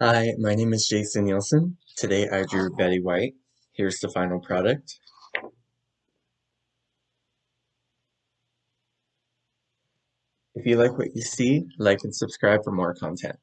Hi, my name is Jason Nielsen. Today I drew Betty White. Here's the final product. If you like what you see, like and subscribe for more content.